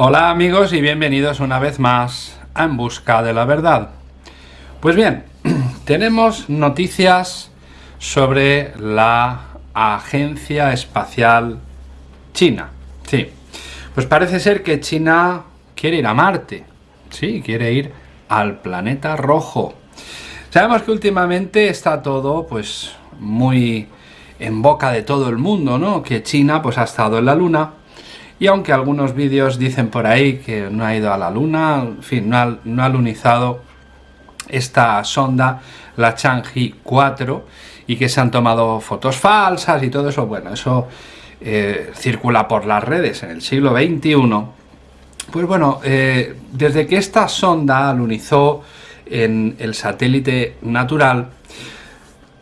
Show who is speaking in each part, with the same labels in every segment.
Speaker 1: Hola amigos y bienvenidos una vez más a En Busca de la Verdad. Pues bien, tenemos noticias sobre la Agencia Espacial China. Sí, pues parece ser que China quiere ir a Marte. Sí, quiere ir al planeta rojo. Sabemos que últimamente está todo pues muy en boca de todo el mundo, ¿no? Que China pues ha estado en la Luna y aunque algunos vídeos dicen por ahí que no ha ido a la Luna, en fin, no ha, lunizado esta sonda, la Chang'e 4, y que se han tomado fotos falsas y todo eso, bueno, eso eh, circula por las redes en el siglo XXI. Pues bueno, eh, desde que esta sonda lunizó en el satélite natural,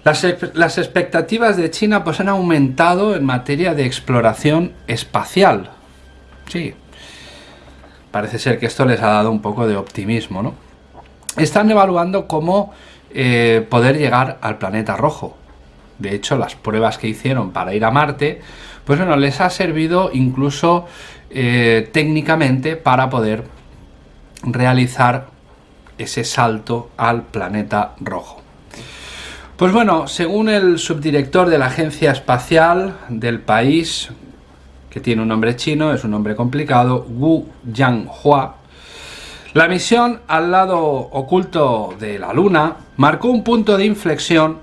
Speaker 1: las, las, expectativas de China pues han aumentado en materia de exploración espacial. Sí, parece ser que esto les ha dado un poco de optimismo, ¿no? Están evaluando cómo eh, poder llegar al planeta rojo. De hecho, las pruebas que hicieron para ir a Marte, pues bueno, les ha servido incluso eh, técnicamente para poder realizar ese salto al planeta rojo. Pues bueno, según el subdirector de la Agencia Espacial del país, que tiene un nombre chino, es un nombre complicado, Wu Yanghua. La misión al lado oculto de la Luna marcó un punto de inflexión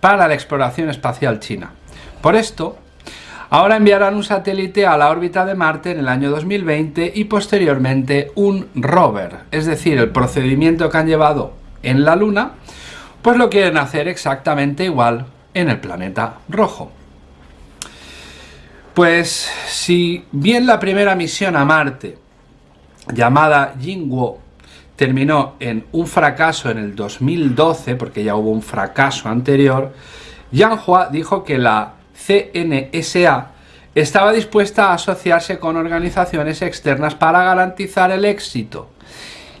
Speaker 1: para la exploración espacial china. Por esto, ahora enviarán un satélite a la órbita de Marte en el año 2020 y posteriormente un rover, es decir, el procedimiento que han llevado en la Luna, pues lo quieren hacer exactamente igual en el planeta rojo. Pues si bien la primera misión a Marte, llamada Jingwo, terminó en un fracaso en el 2012, porque ya hubo un fracaso anterior, Yanhua dijo que la CNSA estaba dispuesta a asociarse con organizaciones externas para garantizar el éxito.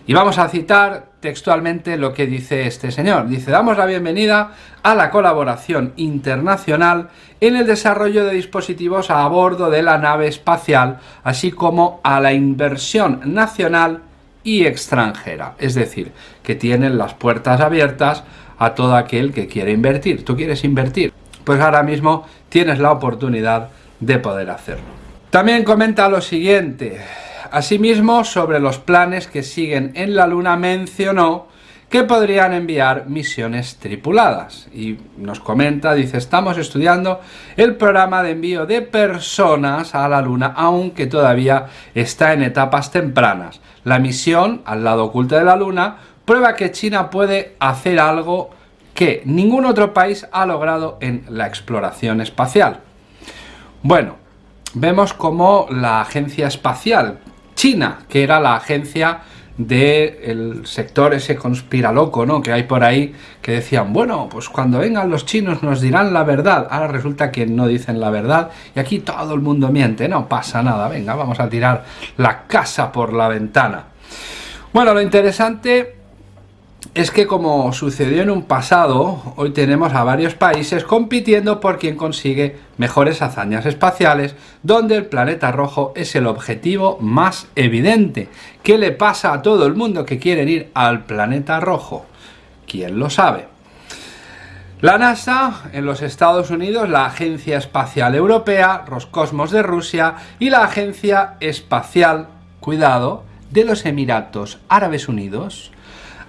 Speaker 1: Y vamos a citar textualmente lo que dice este señor. Dice, damos la bienvenida a la colaboración internacional en el desarrollo de dispositivos a bordo de la nave espacial, así como a la inversión nacional y extranjera. Es decir, que tienen las puertas abiertas a todo aquel que quiere invertir. ¿Tú quieres invertir? Pues ahora mismo tienes la oportunidad de poder hacerlo. También comenta lo siguiente. Asimismo, sobre los planes que siguen en la Luna mencionó que podrían enviar misiones tripuladas. Y nos comenta, dice, estamos estudiando el programa de envío de personas a la Luna, aunque todavía está en etapas tempranas. La misión, al lado oculto de la Luna, prueba que China puede hacer algo que ningún otro país ha logrado en la exploración espacial. Bueno, vemos como la agencia espacial China, que era la agencia del sector ese conspiraloco, ¿no? Que hay por ahí que decían, bueno, pues cuando vengan los chinos nos dirán la verdad. Ahora resulta que no dicen la verdad y aquí todo el mundo miente, no pasa nada, venga, vamos a tirar la casa por la ventana. Bueno, lo interesante es que como sucedió en un pasado, hoy tenemos a varios países compitiendo por quien consigue mejores hazañas espaciales, donde el planeta rojo es el objetivo más evidente. ¿Qué le pasa a todo el mundo que quieren ir al planeta rojo? ¿Quién lo sabe? La NASA en los Estados Unidos, la Agencia Espacial Europea, Roscosmos de Rusia y la Agencia Espacial, cuidado, de los Emiratos Árabes Unidos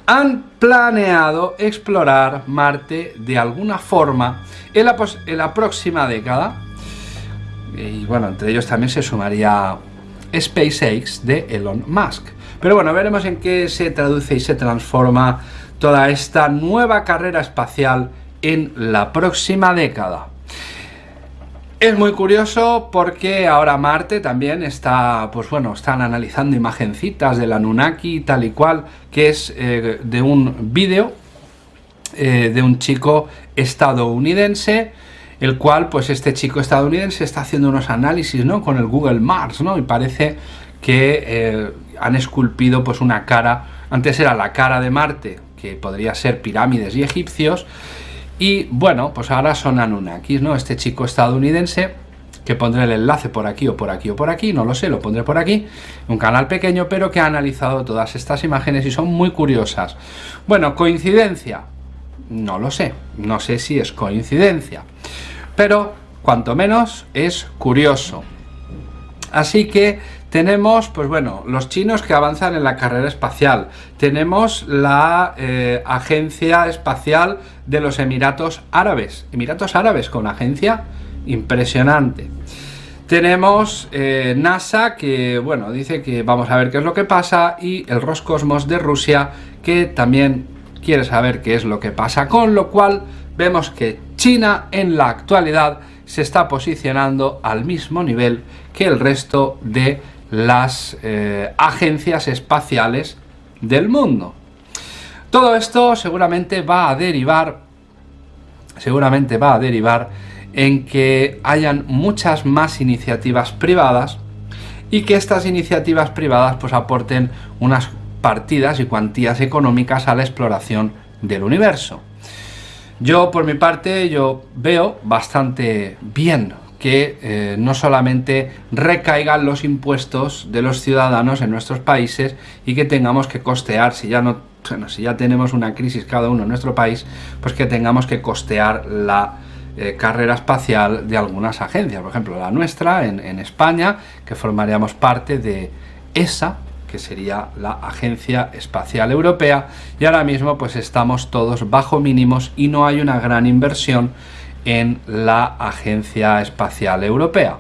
Speaker 1: han planeado explorar Marte de alguna forma en la, próxima década. Y bueno, entre ellos también se sumaría SpaceX de Elon Musk. Pero bueno, veremos en qué se traduce y se transforma toda esta nueva carrera espacial en la próxima década. Es muy curioso porque ahora Marte también está, pues bueno, están analizando imagencitas de la Nunaki tal y cual, que es eh, de un vídeo eh, de un chico estadounidense, el cual, pues este chico estadounidense está haciendo unos análisis, ¿no? Con el Google Mars, ¿no? Y parece que eh, han esculpido pues una cara, antes era la cara de Marte, que podría ser pirámides y egipcios, y bueno, pues ahora son Anunnakis, ¿no? Este chico estadounidense que pondré el enlace por aquí o por aquí o por aquí, no lo sé, lo pondré por aquí, un canal pequeño pero que ha analizado todas estas imágenes y son muy curiosas. Bueno, coincidencia, no lo sé, no sé si es coincidencia, pero cuanto menos es curioso. Así que tenemos, pues bueno, los chinos que avanzan en la carrera espacial. Tenemos la eh, Agencia Espacial de los Emiratos Árabes. Emiratos Árabes con agencia impresionante. Tenemos eh, NASA que, bueno, dice que vamos a ver qué es lo que pasa y el Roscosmos de Rusia que también quiere saber qué es lo que pasa, con lo cual vemos que China en la actualidad se está posicionando al mismo nivel que el resto de las eh, agencias espaciales del mundo. Todo esto seguramente va a derivar, seguramente va a derivar en que hayan muchas más iniciativas privadas y que estas iniciativas privadas pues aporten unas partidas y cuantías económicas a la exploración del universo. Yo por mi parte yo veo bastante bien que eh, no solamente recaigan los impuestos de los ciudadanos en nuestros países y que tengamos que costear, si ya no si ya tenemos una crisis cada uno en nuestro país, pues que tengamos que costear la eh, carrera espacial de algunas agencias, por ejemplo la nuestra en, en España, que formaríamos parte de ESA, que sería la Agencia Espacial Europea, y ahora mismo pues estamos todos bajo mínimos y no hay una gran inversión en la Agencia Espacial Europea.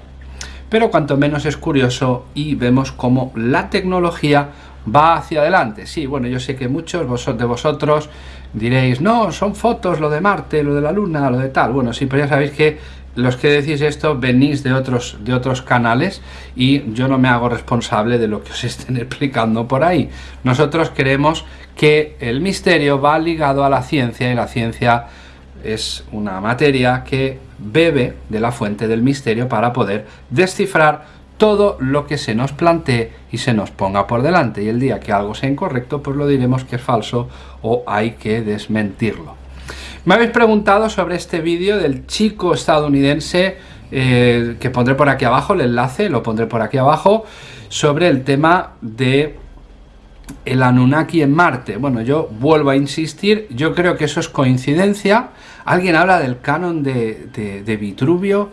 Speaker 1: Pero cuanto menos es curioso y vemos cómo la tecnología va hacia adelante. Sí, bueno, yo sé que muchos de vosotros diréis, no, son fotos, lo de Marte, lo de la Luna, lo de tal. Bueno, sí, pero ya sabéis que los que decís esto venís de otros, de otros canales y yo no me hago responsable de lo que os estén explicando por ahí. Nosotros creemos que el misterio va ligado a la ciencia y la ciencia es una materia que bebe de la fuente del misterio para poder descifrar todo lo que se nos plantee y se nos ponga por delante. Y el día que algo sea incorrecto, pues lo diremos que es falso o hay que desmentirlo. Me habéis preguntado sobre este vídeo del chico estadounidense, eh, que pondré por aquí abajo, el enlace lo pondré por aquí abajo, sobre el tema de el Anunnaki en Marte. Bueno, yo vuelvo a insistir, yo creo que eso es coincidencia. Alguien habla del canon de, de, de Vitruvio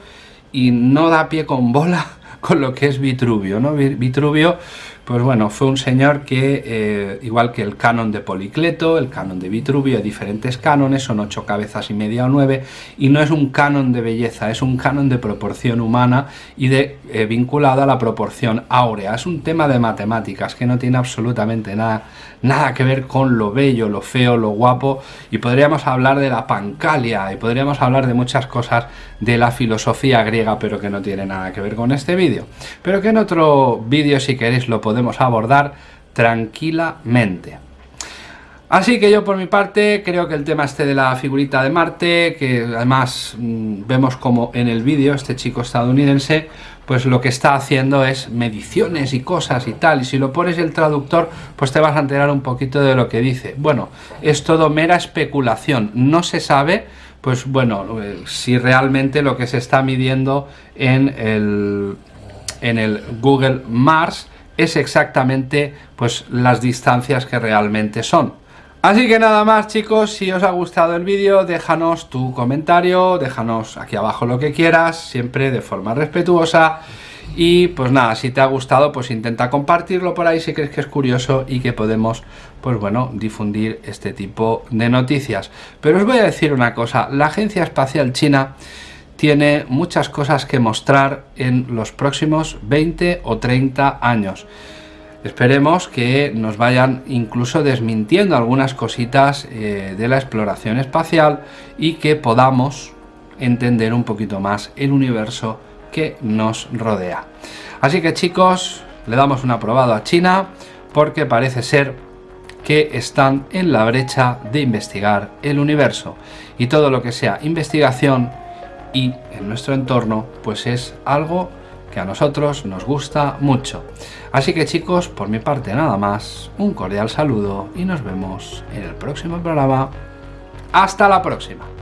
Speaker 1: y no da pie con bola con lo que es Vitruvio, ¿no? Vitruvio, pues bueno, fue un señor que, eh, igual que el canon de Policleto, el canon de Vitruvio, diferentes cánones, son ocho cabezas y media o nueve, y no es un canon de belleza, es un canon de proporción humana y de eh, vinculado a la proporción áurea. Es un tema de matemáticas que no tiene absolutamente nada, nada que ver con lo bello, lo feo, lo guapo, y podríamos hablar de la pancalia, y podríamos hablar de muchas cosas de la filosofía griega, pero que no tiene nada que ver con este vídeo. Pero que en otro vídeo, si queréis, lo podemos abordar tranquilamente. Así que yo por mi parte creo que el tema este de la figurita de Marte, que además mm, vemos como en el vídeo este chico estadounidense, pues lo que está haciendo es mediciones y cosas y tal, y si lo pones el traductor, pues te vas a enterar un poquito de lo que dice. Bueno, es todo mera especulación, no se sabe pues bueno, eh, si realmente lo que se está midiendo en el, en el Google Mars es exactamente pues las distancias que realmente son. Así que nada más chicos, si os ha gustado el vídeo déjanos tu comentario, déjanos aquí abajo lo que quieras, siempre de forma respetuosa y pues nada, si te ha gustado, pues intenta compartirlo por ahí si crees que es curioso y que podemos, pues bueno, difundir este tipo de noticias. Pero os voy a decir una cosa, la Agencia Espacial China tiene muchas cosas que mostrar en los próximos 20 o 30 años. Esperemos que nos vayan incluso desmintiendo algunas cositas eh, de la exploración espacial y que podamos entender un poquito más el universo que nos rodea. Así que chicos, le damos un aprobado a China porque parece ser que están en la brecha de investigar el universo y todo lo que sea investigación y en nuestro entorno pues es algo que a nosotros nos gusta mucho. Así que chicos, por mi parte nada más, un cordial saludo y nos vemos en el próximo programa. ¡Hasta la próxima!